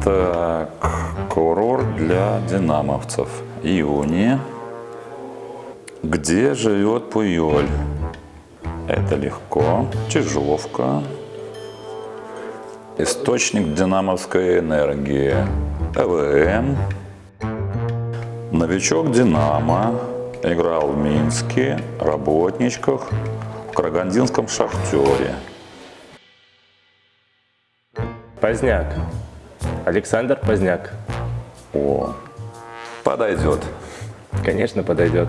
Так, курорт для динамовцев. Июни. Где живет Пуйоль? Это легко. Чижовка. Источник динамовской энергии. ЭВМ. Новичок Динамо. Играл в Минске, Работничках, в Карагандинском Шахтере. Поздняк. Александр Поздняк. О, подойдет. Конечно, подойдет.